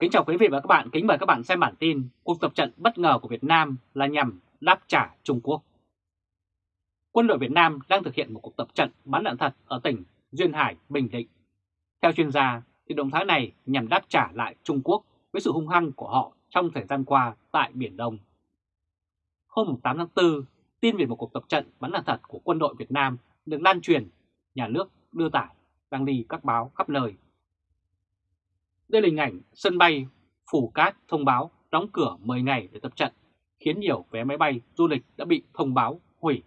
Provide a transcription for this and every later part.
Kính chào quý vị và các bạn, kính mời các bạn xem bản tin Cuộc tập trận bất ngờ của Việt Nam là nhằm đáp trả Trung Quốc. Quân đội Việt Nam đang thực hiện một cuộc tập trận bắn đạn thật ở tỉnh Duyên Hải, Bình Định. Theo chuyên gia, thì động thái này nhằm đáp trả lại Trung Quốc với sự hung hăng của họ trong thời gian qua tại Biển Đông. Hôm 8 tháng 4, tin về một cuộc tập trận bắn đạn thật của quân đội Việt Nam được lan truyền, nhà nước đưa tải, đăng đi các báo khắp nơi đây là hình ảnh sân bay Phủ Cát thông báo đóng cửa 10 ngày để tập trận, khiến nhiều vé máy bay du lịch đã bị thông báo hủy.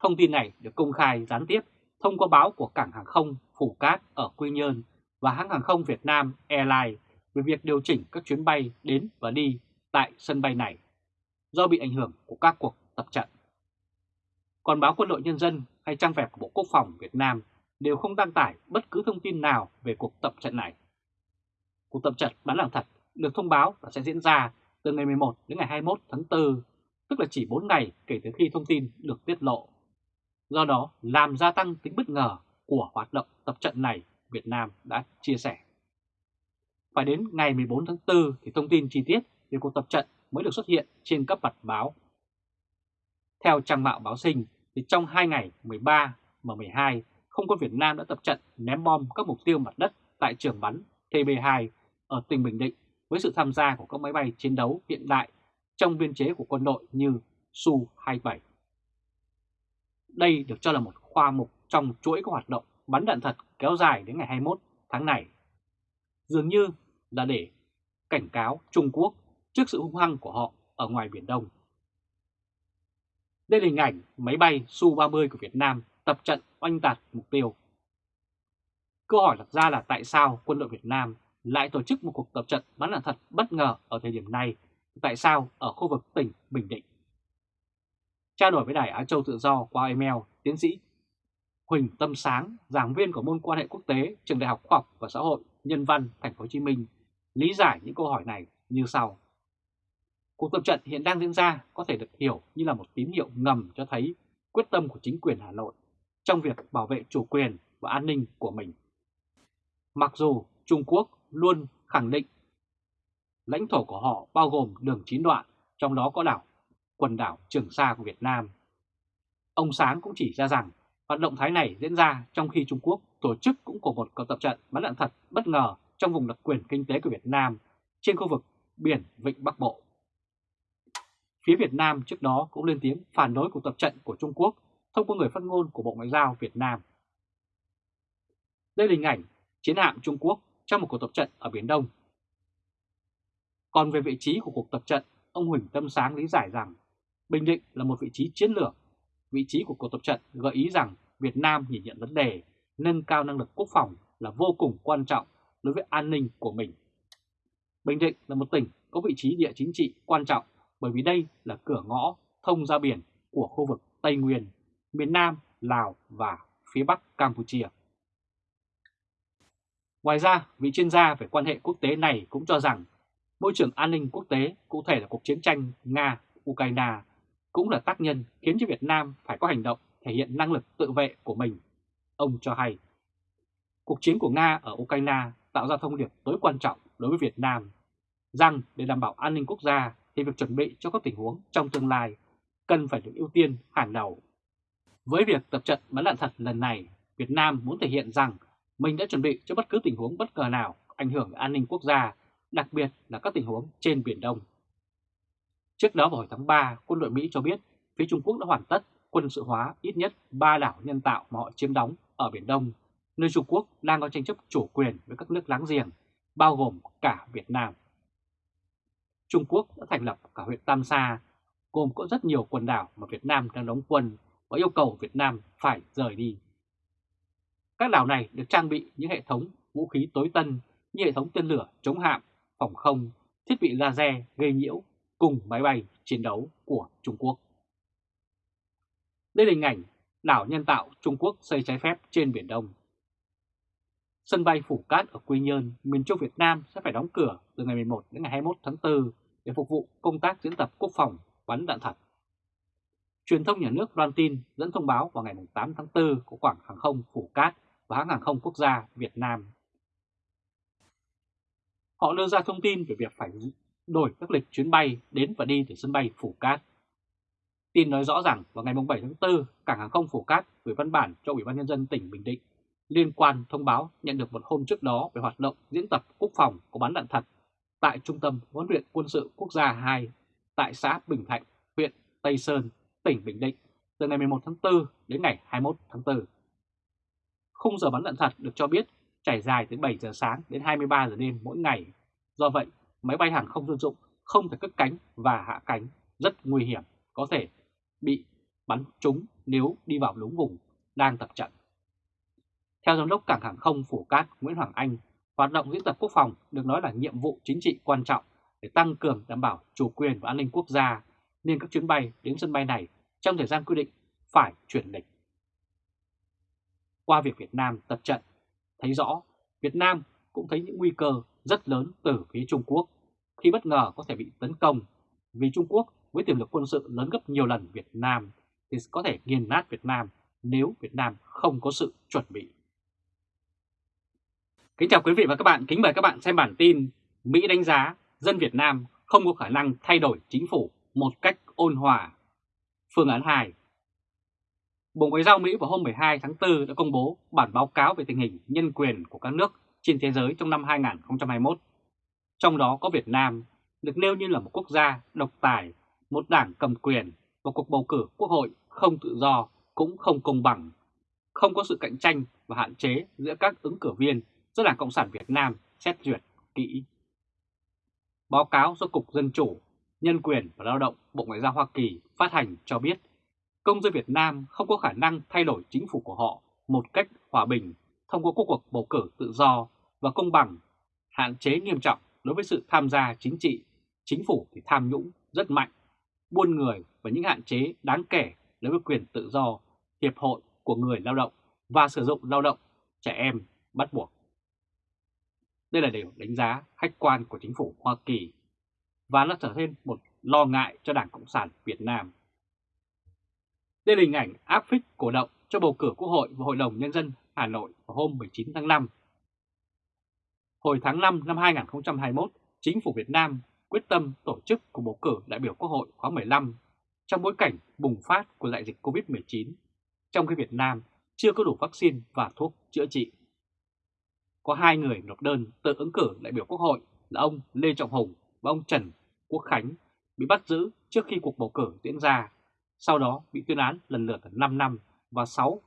Thông tin này được công khai gián tiếp thông qua báo của cảng hàng không Phủ Cát ở Quy Nhơn và hãng hàng không Việt Nam Airlines về việc điều chỉnh các chuyến bay đến và đi tại sân bay này do bị ảnh hưởng của các cuộc tập trận. Còn báo Quân đội Nhân dân hay trang web của Bộ Quốc phòng Việt Nam đều không đăng tải bất cứ thông tin nào về cuộc tập trận này. Cuộc tập trận bán đạn thật được thông báo là sẽ diễn ra từ ngày 11 đến ngày 21 tháng 4, tức là chỉ 4 ngày kể từ khi thông tin được tiết lộ. Do đó, làm gia tăng tính bất ngờ của hoạt động tập trận này, Việt Nam đã chia sẻ. Phải đến ngày 14 tháng 4 thì thông tin chi tiết về cuộc tập trận mới được xuất hiện trên các mặt báo. Theo trang mạo báo sinh, thì trong 2 ngày 13 và 12 không quân Việt Nam đã tập trận ném bom các mục tiêu mặt đất tại trường bắn TB2 ở tỉnh Bình Định với sự tham gia của các máy bay chiến đấu hiện đại trong biên chế của quân đội như Su-27. Đây được cho là một khoa mục trong chuỗi các hoạt động bắn đạn thật kéo dài đến ngày 21 tháng này. Dường như là để cảnh cáo Trung Quốc trước sự hung hăng của họ ở ngoài Biển Đông. Đây là hình ảnh máy bay Su-30 của Việt Nam tập trận oanh tạc mục tiêu. Câu hỏi đặt ra là tại sao quân đội Việt Nam lại tổ chức một cuộc tập trận bắn đạn thật bất ngờ ở thời điểm này, tại sao ở khu vực tỉnh Bình Định. Trao đổi với Đài Á Châu Tự Do qua email, tiến sĩ Huỳnh Tâm Sáng, giảng viên của môn quan hệ quốc tế Trường Đại học Khoa học và Xã hội Nhân văn Thành phố Hồ Chí Minh, lý giải những câu hỏi này như sau. Cuộc tập trận hiện đang diễn ra có thể được hiểu như là một tín hiệu ngầm cho thấy quyết tâm của chính quyền Hà Nội trong việc bảo vệ chủ quyền và an ninh của mình. Mặc dù Trung Quốc luôn khẳng định lãnh thổ của họ bao gồm đường chín đoạn, trong đó có đảo, quần đảo Trường Sa của Việt Nam. Ông Sáng cũng chỉ ra rằng hoạt động thái này diễn ra trong khi Trung Quốc tổ chức cũng của một cuộc tập trận bắn đạn thật bất ngờ trong vùng đặc quyền kinh tế của Việt Nam trên khu vực biển Vịnh Bắc Bộ. Phía Việt Nam trước đó cũng lên tiếng phản đối cuộc tập trận của Trung Quốc thông qua người phát ngôn của Bộ Ngoại giao Việt Nam. Đây là hình ảnh chiến hạm Trung Quốc trong một cuộc tập trận ở Biển Đông. Còn về vị trí của cuộc tập trận, ông Huỳnh Tâm Sáng lý giải rằng Bình Định là một vị trí chiến lược. Vị trí của cuộc tập trận gợi ý rằng Việt Nam nhìn nhận vấn đề nâng cao năng lực quốc phòng là vô cùng quan trọng đối với an ninh của mình. Bình Định là một tỉnh có vị trí địa chính trị quan trọng bởi vì đây là cửa ngõ thông ra biển của khu vực Tây Nguyên miền Nam, Lào và phía Bắc Campuchia. Ngoài ra, vị chuyên gia về quan hệ quốc tế này cũng cho rằng môi trường an ninh quốc tế, cụ thể là cuộc chiến tranh Nga-Ukraine, cũng là tác nhân khiến cho Việt Nam phải có hành động thể hiện năng lực tự vệ của mình. Ông cho hay, cuộc chiến của Nga ở Ukraine tạo ra thông điệp tối quan trọng đối với Việt Nam, rằng để đảm bảo an ninh quốc gia thì việc chuẩn bị cho các tình huống trong tương lai cần phải được ưu tiên hàng đầu. Với việc tập trận bắn đạn thật lần này, Việt Nam muốn thể hiện rằng mình đã chuẩn bị cho bất cứ tình huống bất ngờ nào ảnh hưởng an ninh quốc gia, đặc biệt là các tình huống trên Biển Đông. Trước đó vào hồi tháng 3, quân đội Mỹ cho biết phía Trung Quốc đã hoàn tất quân sự hóa ít nhất 3 đảo nhân tạo mà họ chiếm đóng ở Biển Đông, nơi Trung Quốc đang có tranh chấp chủ quyền với các nước láng giềng, bao gồm cả Việt Nam. Trung Quốc đã thành lập cả huyện Tam Sa, gồm có rất nhiều quần đảo mà Việt Nam đang đóng quân và yêu cầu Việt Nam phải rời đi. Các đảo này được trang bị những hệ thống vũ khí tối tân như hệ thống tên lửa chống hạm, phòng không, thiết bị laser gây nhiễu cùng máy bay chiến đấu của Trung Quốc. Đây là hình ảnh đảo nhân tạo Trung Quốc xây trái phép trên Biển Đông. Sân bay Phủ Cát ở Quy Nhơn, miền Trung Việt Nam sẽ phải đóng cửa từ ngày 11 đến ngày 21 tháng 4 để phục vụ công tác diễn tập quốc phòng bắn đạn thật. Truyền thông nhà nước loan tin dẫn thông báo vào ngày 8 tháng 4 của Quảng Hàng không Phủ Cát và hãng hàng không quốc gia Việt Nam. Họ đưa ra thông tin về việc phải đổi các lịch chuyến bay đến và đi từ sân bay Phủ Cát. Tin nói rõ rằng vào ngày 7 tháng 4, Cảng hàng không Phủ Cát gửi văn bản cho Ủy ban Nhân dân tỉnh Bình Định liên quan thông báo nhận được một hôm trước đó về hoạt động diễn tập quốc phòng có bắn đạn thật tại Trung tâm huấn luyện quân sự quốc gia 2 tại xã Bình Thạnh, huyện Tây Sơn, tỉnh Bình Định từ ngày 11 tháng 4 đến ngày 21 tháng 4. Khung giờ bắn đạn thật được cho biết trải dài từ 7 giờ sáng đến 23 giờ đêm mỗi ngày. Do vậy, máy bay hàng không dân dụng không thể cất cánh và hạ cánh rất nguy hiểm, có thể bị bắn trúng nếu đi vào đúng vùng đang tập trận. Theo Giám đốc Cảng Hàng không Phủ Cát Nguyễn Hoàng Anh, hoạt động diễn tập quốc phòng được nói là nhiệm vụ chính trị quan trọng để tăng cường đảm bảo chủ quyền và an ninh quốc gia, nên các chuyến bay đến sân bay này trong thời gian quy định phải chuyển lịch. Qua việc Việt Nam tập trận, thấy rõ Việt Nam cũng thấy những nguy cơ rất lớn từ phía Trung Quốc khi bất ngờ có thể bị tấn công vì Trung Quốc với tiềm lực quân sự lớn gấp nhiều lần Việt Nam thì có thể nghiền nát Việt Nam nếu Việt Nam không có sự chuẩn bị. Kính chào quý vị và các bạn, kính mời các bạn xem bản tin Mỹ đánh giá dân Việt Nam không có khả năng thay đổi chính phủ một cách ôn hòa. Phương án 2 Bộ Ngoại giao Mỹ vào hôm 12 tháng 4 đã công bố bản báo cáo về tình hình nhân quyền của các nước trên thế giới trong năm 2021. Trong đó có Việt Nam, được nêu như là một quốc gia độc tài, một đảng cầm quyền và cuộc bầu cử quốc hội không tự do cũng không công bằng, không có sự cạnh tranh và hạn chế giữa các ứng cử viên do Đảng Cộng sản Việt Nam xét duyệt kỹ. Báo cáo do Cục Dân Chủ, Nhân quyền và Lao động Bộ Ngoại giao Hoa Kỳ phát hành cho biết công dân Việt Nam không có khả năng thay đổi chính phủ của họ một cách hòa bình thông qua cuộc bầu cử tự do và công bằng, hạn chế nghiêm trọng đối với sự tham gia chính trị, chính phủ thì tham nhũng rất mạnh, buôn người và những hạn chế đáng kể đối với quyền tự do, hiệp hội của người lao động và sử dụng lao động, trẻ em bắt buộc. Đây là điều đánh giá khách quan của chính phủ Hoa Kỳ và nó trở thêm một lo ngại cho Đảng Cộng sản Việt Nam. Đây là hình ảnh áp phích cổ động cho bầu cử Quốc hội và Hội đồng Nhân dân Hà Nội vào hôm 19 tháng 5. Hồi tháng 5 năm 2021, chính phủ Việt Nam quyết tâm tổ chức cuộc bầu cử đại biểu Quốc hội khóa 15 trong bối cảnh bùng phát của đại dịch COVID-19, trong khi Việt Nam chưa có đủ vaccine và thuốc chữa trị có hai người nộp đơn tự ứng cử đại biểu Quốc hội là ông Lê Trọng Hùng và ông Trần Quốc Khánh bị bắt giữ trước khi cuộc bầu cử diễn ra, sau đó bị tuyên án lần lượt 5 năm và 6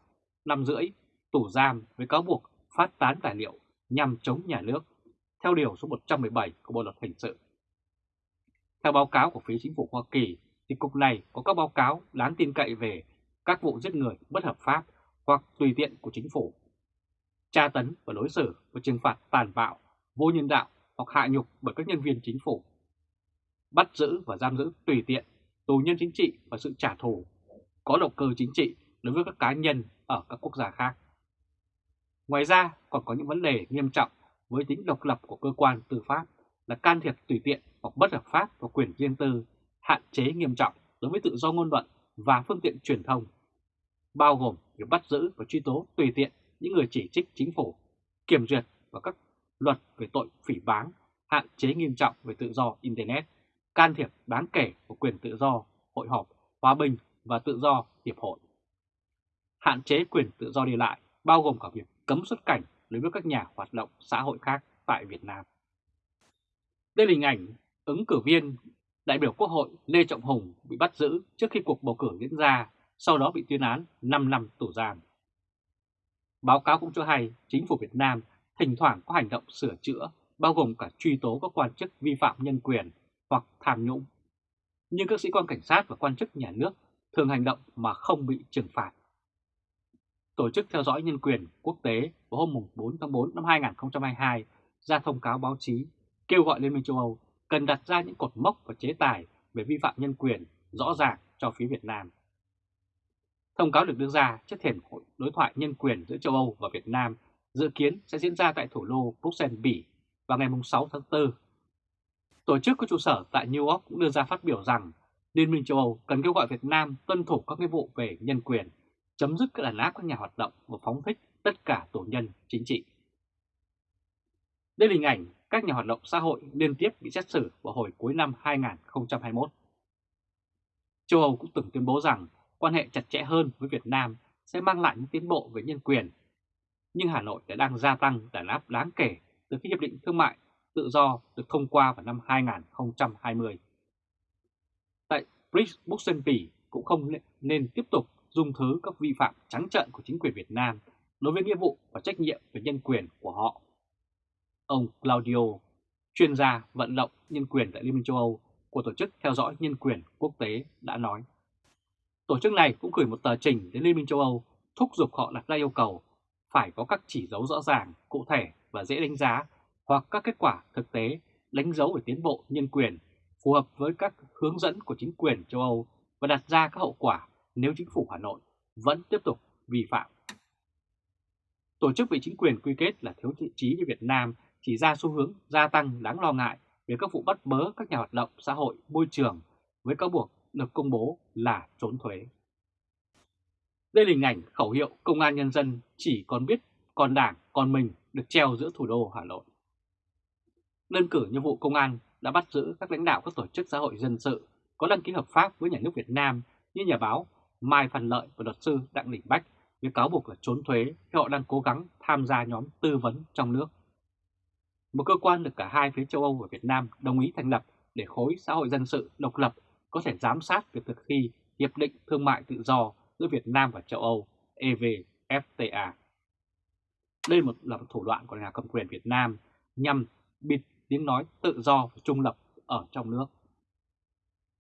năm rưỡi tù giam với cáo buộc phát tán tài liệu nhằm chống nhà nước, theo điều số 117 của Bộ Luật Hình sự. Theo báo cáo của phía chính phủ Hoa Kỳ, thì cục này có các báo cáo đáng tin cậy về các vụ giết người bất hợp pháp hoặc tùy tiện của chính phủ tra tấn và đối xử và trừng phạt tàn bạo, vô nhân đạo hoặc hạ nhục bởi các nhân viên chính phủ, bắt giữ và giam giữ tùy tiện, tù nhân chính trị và sự trả thù, có động cơ chính trị đối với các cá nhân ở các quốc gia khác. Ngoài ra còn có những vấn đề nghiêm trọng với tính độc lập của cơ quan tư pháp là can thiệp tùy tiện hoặc bất hợp pháp vào quyền riêng tư, hạn chế nghiêm trọng đối với tự do ngôn luận và phương tiện truyền thông, bao gồm việc bắt giữ và truy tố tùy tiện những người chỉ trích chính phủ, kiểm duyệt và các luật về tội phỉ báng, hạn chế nghiêm trọng về tự do Internet, can thiệp đáng kể của quyền tự do, hội họp, hòa bình và tự do hiệp hội. Hạn chế quyền tự do đi lại bao gồm cả việc cấm xuất cảnh đối với các nhà hoạt động xã hội khác tại Việt Nam. Đây là hình ảnh ứng cử viên đại biểu Quốc hội Lê Trọng Hùng bị bắt giữ trước khi cuộc bầu cử diễn ra, sau đó bị tuyên án 5 năm tù giam. Báo cáo cũng cho hay chính phủ Việt Nam thỉnh thoảng có hành động sửa chữa, bao gồm cả truy tố các quan chức vi phạm nhân quyền hoặc tham nhũng. Nhưng các sĩ quan cảnh sát và quan chức nhà nước thường hành động mà không bị trừng phạt. Tổ chức theo dõi nhân quyền quốc tế vào hôm 4 tháng 4 năm 2022 ra thông cáo báo chí kêu gọi Liên minh châu Âu cần đặt ra những cột mốc và chế tài về vi phạm nhân quyền rõ ràng cho phía Việt Nam. Thông cáo được đưa ra trước thềm hội đối thoại nhân quyền giữa châu Âu và Việt Nam dự kiến sẽ diễn ra tại thủ đô Bruxelles, Bỉ vào ngày 6 tháng 4. Tổ chức có trụ sở tại New York cũng đưa ra phát biểu rằng Liên minh châu Âu cần kêu gọi Việt Nam tuân thủ các nghĩa vụ về nhân quyền, chấm dứt các đàn áp các nhà hoạt động và phóng thích tất cả tù nhân chính trị. Đây là hình ảnh các nhà hoạt động xã hội liên tiếp bị xét xử vào hồi cuối năm 2021. Châu Âu cũng từng tuyên bố rằng quan hệ chặt chẽ hơn với Việt Nam sẽ mang lại những tiến bộ về nhân quyền. Nhưng Hà Nội đã đang gia tăng đàn áp đáng kể từ khi Hiệp định Thương mại Tự do được thông qua vào năm 2020. Tại Bruxelles Buxenby cũng không nên tiếp tục dung thứ các vi phạm trắng trợn của chính quyền Việt Nam đối với nghĩa vụ và trách nhiệm về nhân quyền của họ. Ông Claudio, chuyên gia vận động nhân quyền tại Liên minh châu Âu của Tổ chức Theo dõi Nhân quyền Quốc tế đã nói. Tổ chức này cũng gửi một tờ trình đến Liên minh châu Âu thúc giục họ đặt ra yêu cầu phải có các chỉ dấu rõ ràng, cụ thể và dễ đánh giá hoặc các kết quả thực tế đánh dấu về tiến bộ nhân quyền phù hợp với các hướng dẫn của chính quyền châu Âu và đặt ra các hậu quả nếu chính phủ Hà Nội vẫn tiếp tục vi phạm. Tổ chức bị chính quyền quy kết là thiếu thiện trí như Việt Nam chỉ ra xu hướng gia tăng đáng lo ngại về các vụ bắt bớ các nhà hoạt động xã hội môi trường với cáo buộc được công bố là trốn thuế. Đây là hình ảnh khẩu hiệu công an nhân dân chỉ còn biết còn đảng, còn mình được treo giữa thủ đô Hà Nội. Đơn cử như vụ công an đã bắt giữ các lãnh đạo các tổ chức xã hội dân sự, có đăng ký hợp pháp với nhà nước Việt Nam như nhà báo Mai Phan Lợi và luật sư Đặng Đình Bách với cáo buộc là trốn thuế khi họ đang cố gắng tham gia nhóm tư vấn trong nước. Một cơ quan được cả hai phía châu Âu và Việt Nam đồng ý thành lập để khối xã hội dân sự độc lập có thể giám sát việc thực thi Hiệp định Thương mại Tự do giữa Việt Nam và châu Âu EVFTA. Đây một là một thủ đoạn của nhà cầm quyền Việt Nam nhằm bịt tiếng nói tự do và trung lập ở trong nước.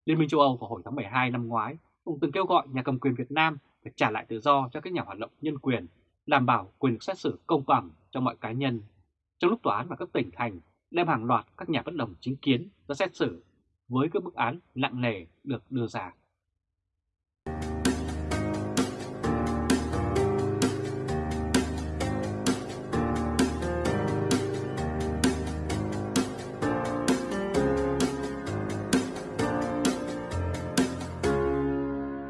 Liên minh châu Âu vào hồi tháng 12 năm ngoái cũng từng kêu gọi nhà cầm quyền Việt Nam phải trả lại tự do cho các nhà hoạt động nhân quyền, đảm bảo quyền được xét xử công bằng cho mọi cá nhân. Trong lúc tòa án và các tỉnh thành đem hàng loạt các nhà bất đồng chính kiến ra xét xử với các bức án nặng nề được đưa ra.